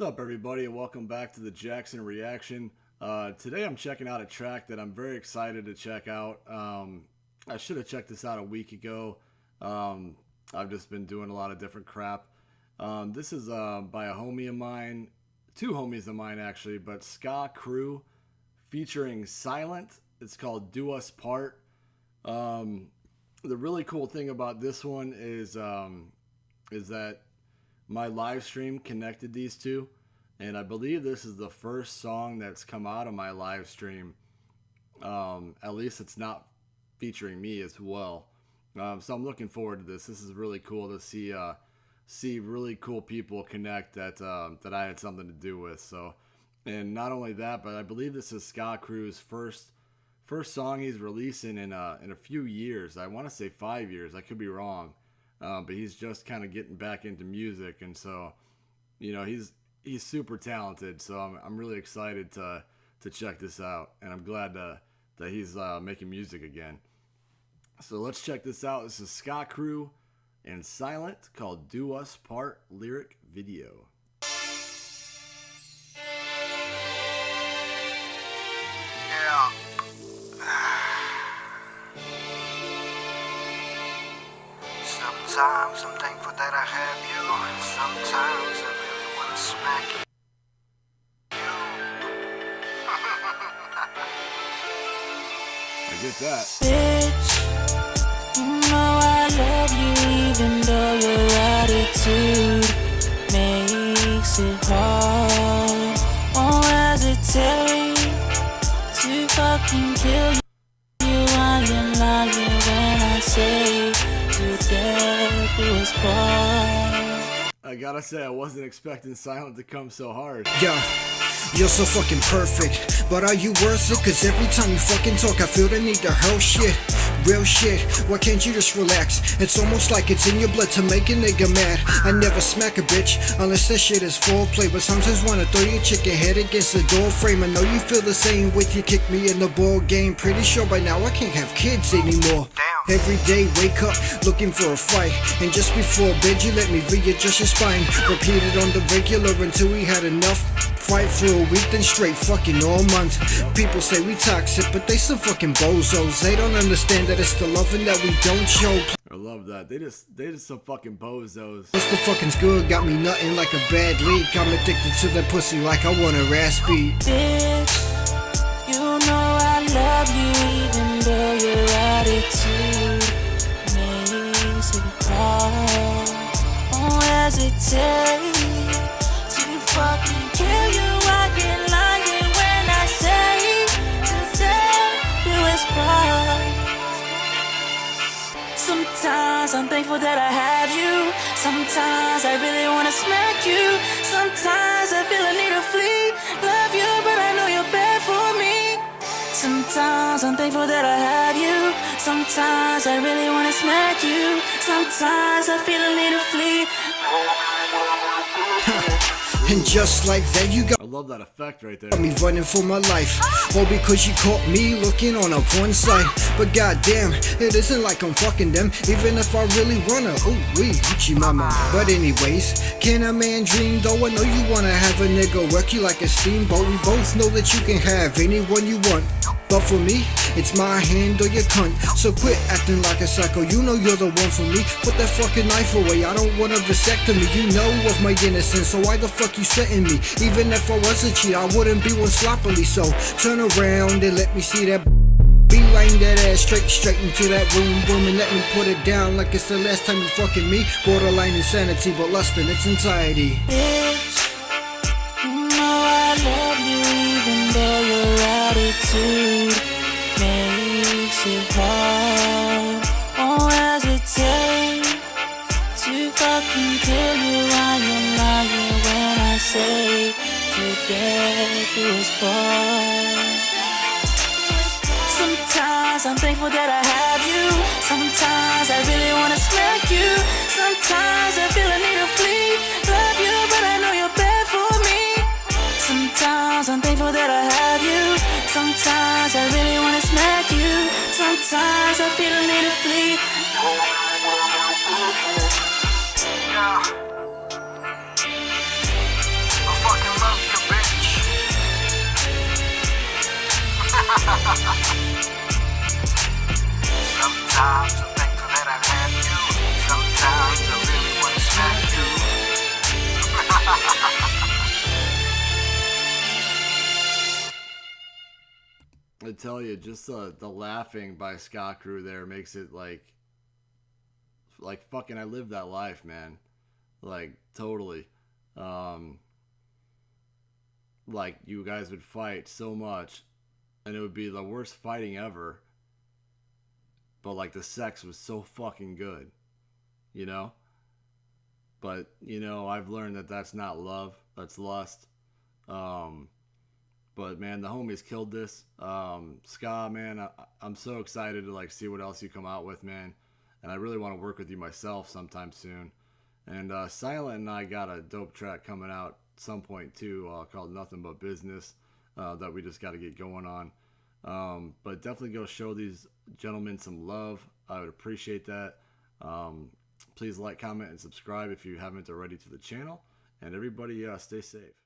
What's up, everybody, and welcome back to the Jackson Reaction. Uh, today I'm checking out a track that I'm very excited to check out. Um, I should have checked this out a week ago. Um, I've just been doing a lot of different crap. Um, this is uh, by a homie of mine, two homies of mine actually, but Ska Crew featuring Silent. It's called Do Us Part. Um, the really cool thing about this one is um, is that my live stream connected these two, and I believe this is the first song that's come out of my live stream. Um, at least it's not featuring me as well. Um, so I'm looking forward to this. This is really cool to see uh, see really cool people connect that uh, that I had something to do with. So, and not only that, but I believe this is Scott Crew's first first song he's releasing in uh, in a few years. I want to say five years. I could be wrong uh, but he's just kind of getting back into music, and so you know he's he's super talented. So I'm I'm really excited to to check this out, and I'm glad to, that he's uh, making music again. So let's check this out. This is Scott Crew and Silent called "Do Us Part" lyric video. Sometimes I'm thankful that I have you. Sometimes I I get that. Bitch, you know I love you even though your attitude makes it hard. Won't hesitate to fucking kill you. I am lying when I say I gotta say, I wasn't expecting Silent to come so hard. Yeah. You're so fucking perfect, but are you worth it? Cause every time you fucking talk, I feel the need to hurl shit. Real shit, why can't you just relax? It's almost like it's in your blood to make a nigga mad. I never smack a bitch unless that shit is foreplay. But sometimes wanna throw your chicken head against the door frame. I know you feel the same with you kick me in the ball game. Pretty sure by now I can't have kids anymore. Every day wake up looking for a fight And just before bed you let me readjust your spine Repeat it on the regular until we had enough Fight for a week then straight fucking all month People say we toxic but they some fucking bozos They don't understand that it's the loving that we don't show I love that. They just they just some fucking bozos. What's the fucking's good? Got me nothing like a bad leak. I'm addicted to that pussy like I want a raspy. Bitch, thankful that I have you. Sometimes I really wanna smack you. Sometimes I feel a need to flee. Love you, but I know you're bad for me. Sometimes I'm thankful that I have you. Sometimes I really wanna smack you. Sometimes I feel a need to flee. And just like that, you got I love that effect right there. me running for my life. All because she caught me looking on a porn site. But goddamn, it isn't like I'm fucking them. Even if I really wanna, ooh wee, Gucci mama. But anyways, can a man dream though? I know you wanna have a nigga work you like a steamboat. We both know that you can have anyone you want. But for me, it's my hand or your cunt. So quit acting like a psycho. You know you're the one for me. Put that fucking knife away. I don't want a vasectomy. You know of my innocence. So why the fuck you setting me? Even if I was a cheat, I wouldn't be one sloppily. So turn around and let me see that. Beeline that ass straight, straight into that room, room And let me put it down like it's the last time you fucking me Borderline insanity, but lust in its entirety Bitch, you know I love you even though your attitude to you. I am lying when I say to death do us part. Sometimes I'm thankful that I have you. Sometimes I really wanna smack you. Sometimes I feel I need to flee. Love you, but I know you're bad for me. Sometimes I'm thankful that I have you. Sometimes I really wanna smack you. Sometimes I feel a need to flee. I fucking love you, bitch. Sometimes. I tell you, just the, the laughing by Scott Crew there makes it like, like fucking, I live that life, man. Like totally. Um, like you guys would fight so much, and it would be the worst fighting ever. But like the sex was so fucking good, you know. But you know, I've learned that that's not love. That's lust. Um, but man, the homies killed this. Um, Ska, man, I, I'm so excited to like see what else you come out with, man. And I really want to work with you myself sometime soon. And uh, Silent and I got a dope track coming out some point too, uh, called Nothing But Business, uh, that we just got to get going on. Um, but definitely go show these gentlemen some love. I would appreciate that. Um, please like, comment, and subscribe if you haven't already to the channel. And everybody, uh, stay safe.